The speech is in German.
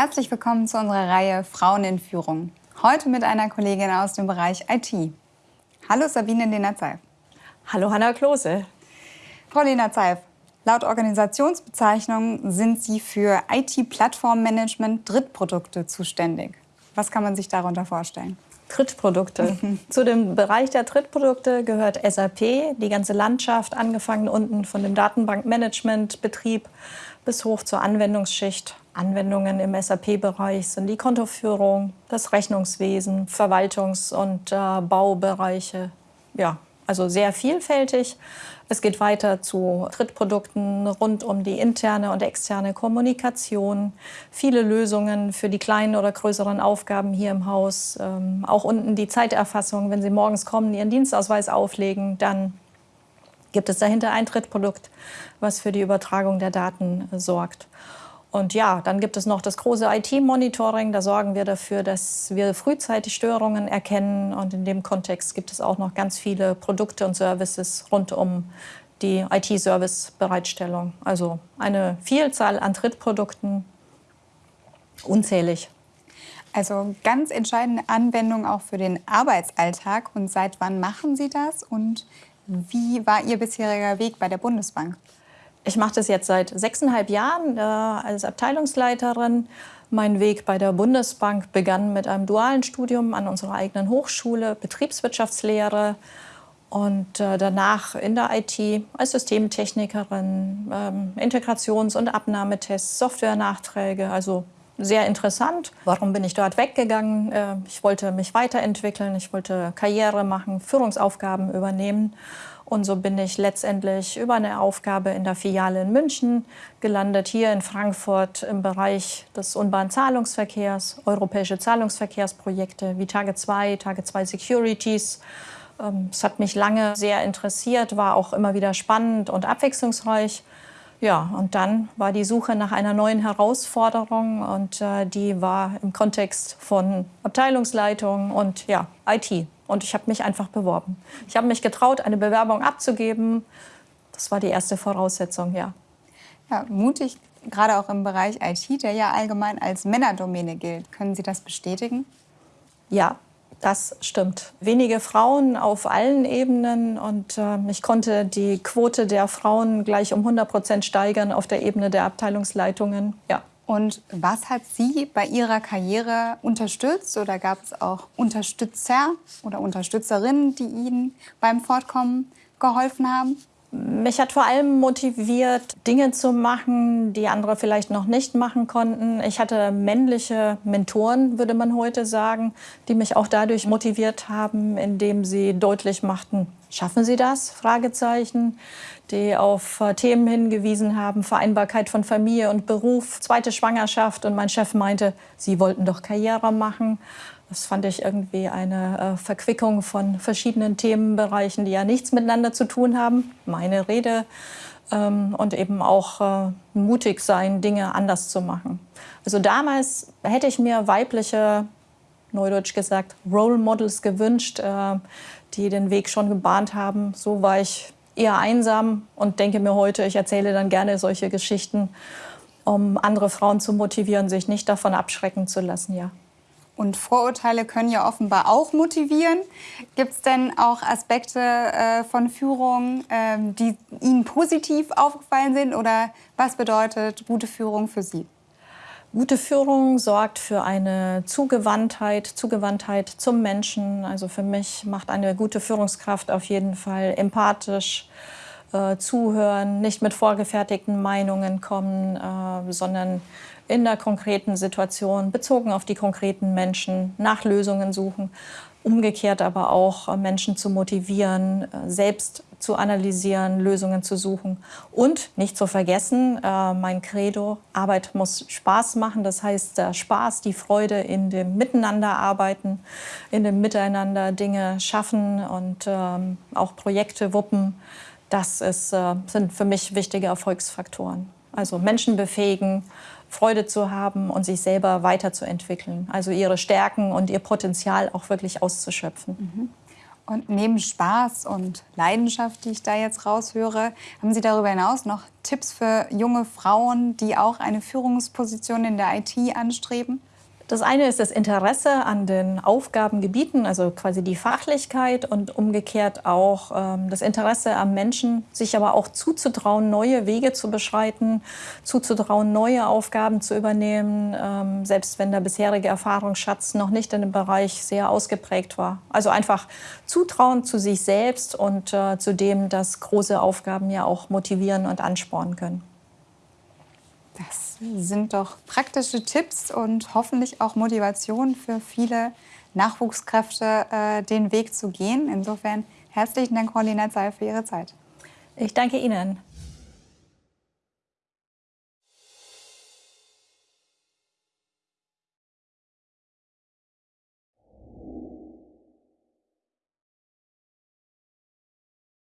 Herzlich willkommen zu unserer Reihe Frauen in Führung. Heute mit einer Kollegin aus dem Bereich IT. Hallo Sabine Lena-Zeif. Hallo Hanna Klose. Frau Lena-Zeif, laut Organisationsbezeichnung sind Sie für IT-Plattformmanagement Drittprodukte zuständig. Was kann man sich darunter vorstellen? Drittprodukte. Zu dem Bereich der Drittprodukte gehört SAP, die ganze Landschaft, angefangen unten von dem Datenbankmanagementbetrieb bis hoch zur Anwendungsschicht. Anwendungen im SAP-Bereich sind die Kontoführung, das Rechnungswesen, Verwaltungs- und äh, Baubereiche. Ja, also sehr vielfältig. Es geht weiter zu Drittprodukten rund um die interne und externe Kommunikation, viele Lösungen für die kleinen oder größeren Aufgaben hier im Haus. Ähm, auch unten die Zeiterfassung, wenn Sie morgens kommen, Ihren Dienstausweis auflegen, dann gibt es dahinter ein Drittprodukt, was für die Übertragung der Daten sorgt. Und ja, dann gibt es noch das große IT-Monitoring. Da sorgen wir dafür, dass wir frühzeitig Störungen erkennen. Und in dem Kontext gibt es auch noch ganz viele Produkte und Services rund um die IT-Service-Bereitstellung. Also eine Vielzahl an Drittprodukten, unzählig. Also ganz entscheidende Anwendung auch für den Arbeitsalltag. Und seit wann machen Sie das? Und wie war Ihr bisheriger Weg bei der Bundesbank? Ich mache das jetzt seit sechseinhalb Jahren äh, als Abteilungsleiterin. Mein Weg bei der Bundesbank begann mit einem dualen Studium an unserer eigenen Hochschule, Betriebswirtschaftslehre und äh, danach in der IT als Systemtechnikerin, ähm, Integrations- und Abnahmetests, Softwarenachträge, also sehr interessant. Warum bin ich dort weggegangen? Äh, ich wollte mich weiterentwickeln, ich wollte Karriere machen, Führungsaufgaben übernehmen. Und so bin ich letztendlich über eine Aufgabe in der Filiale in München gelandet, hier in Frankfurt im Bereich des unbahn Zahlungsverkehrs, europäische Zahlungsverkehrsprojekte wie Tage 2, Tage 2 Securities. Ähm, es hat mich lange sehr interessiert, war auch immer wieder spannend und abwechslungsreich. Ja, und dann war die Suche nach einer neuen Herausforderung und äh, die war im Kontext von Abteilungsleitung und ja, IT. Und ich habe mich einfach beworben. Ich habe mich getraut, eine Bewerbung abzugeben. Das war die erste Voraussetzung, ja. Ja, mutig, gerade auch im Bereich IT, der ja allgemein als Männerdomäne gilt. Können Sie das bestätigen? Ja, das stimmt. Wenige Frauen auf allen Ebenen und äh, ich konnte die Quote der Frauen gleich um 100 Prozent steigern auf der Ebene der Abteilungsleitungen. Ja. Und was hat Sie bei Ihrer Karriere unterstützt oder gab es auch Unterstützer oder Unterstützerinnen, die Ihnen beim Fortkommen geholfen haben? Mich hat vor allem motiviert, Dinge zu machen, die andere vielleicht noch nicht machen konnten. Ich hatte männliche Mentoren, würde man heute sagen, die mich auch dadurch motiviert haben, indem sie deutlich machten, schaffen Sie das? Fragezeichen. Die auf äh, Themen hingewiesen haben, Vereinbarkeit von Familie und Beruf, zweite Schwangerschaft. Und mein Chef meinte, Sie wollten doch Karriere machen. Das fand ich irgendwie eine äh, Verquickung von verschiedenen Themenbereichen, die ja nichts miteinander zu tun haben. Meine Rede ähm, und eben auch äh, mutig sein, Dinge anders zu machen. Also damals hätte ich mir weibliche, neudeutsch gesagt, Role Models gewünscht, die den Weg schon gebahnt haben. So war ich eher einsam und denke mir heute, ich erzähle dann gerne solche Geschichten, um andere Frauen zu motivieren, sich nicht davon abschrecken zu lassen, ja. Und Vorurteile können ja offenbar auch motivieren. Gibt es denn auch Aspekte äh, von Führung, äh, die Ihnen positiv aufgefallen sind? Oder was bedeutet gute Führung für Sie? Gute Führung sorgt für eine Zugewandtheit, Zugewandtheit zum Menschen. Also für mich macht eine gute Führungskraft auf jeden Fall empathisch, äh, zuhören, nicht mit vorgefertigten Meinungen kommen, äh, sondern in der konkreten Situation, bezogen auf die konkreten Menschen, nach Lösungen suchen. Umgekehrt aber auch äh, Menschen zu motivieren, äh, selbst zu analysieren, Lösungen zu suchen. Und nicht zu vergessen, äh, mein Credo, Arbeit muss Spaß machen. Das heißt, der Spaß, die Freude in dem Miteinanderarbeiten, in dem Miteinander Dinge schaffen und ähm, auch Projekte wuppen. Das ist, äh, sind für mich wichtige Erfolgsfaktoren. Also Menschen befähigen, Freude zu haben und sich selber weiterzuentwickeln. Also ihre Stärken und ihr Potenzial auch wirklich auszuschöpfen. Mhm. Und neben Spaß und Leidenschaft, die ich da jetzt raushöre, haben Sie darüber hinaus noch Tipps für junge Frauen, die auch eine Führungsposition in der IT anstreben? Das eine ist das Interesse an den Aufgabengebieten, also quasi die Fachlichkeit und umgekehrt auch ähm, das Interesse am Menschen, sich aber auch zuzutrauen, neue Wege zu beschreiten, zuzutrauen, neue Aufgaben zu übernehmen, ähm, selbst wenn der bisherige Erfahrungsschatz noch nicht in dem Bereich sehr ausgeprägt war. Also einfach Zutrauen zu sich selbst und äh, zu dem, dass große Aufgaben ja auch motivieren und anspornen können. Das sind doch praktische Tipps und hoffentlich auch Motivation für viele Nachwuchskräfte, äh, den Weg zu gehen. Insofern herzlichen Dank, Frau Lena Zeil, für Ihre Zeit. Ich danke Ihnen.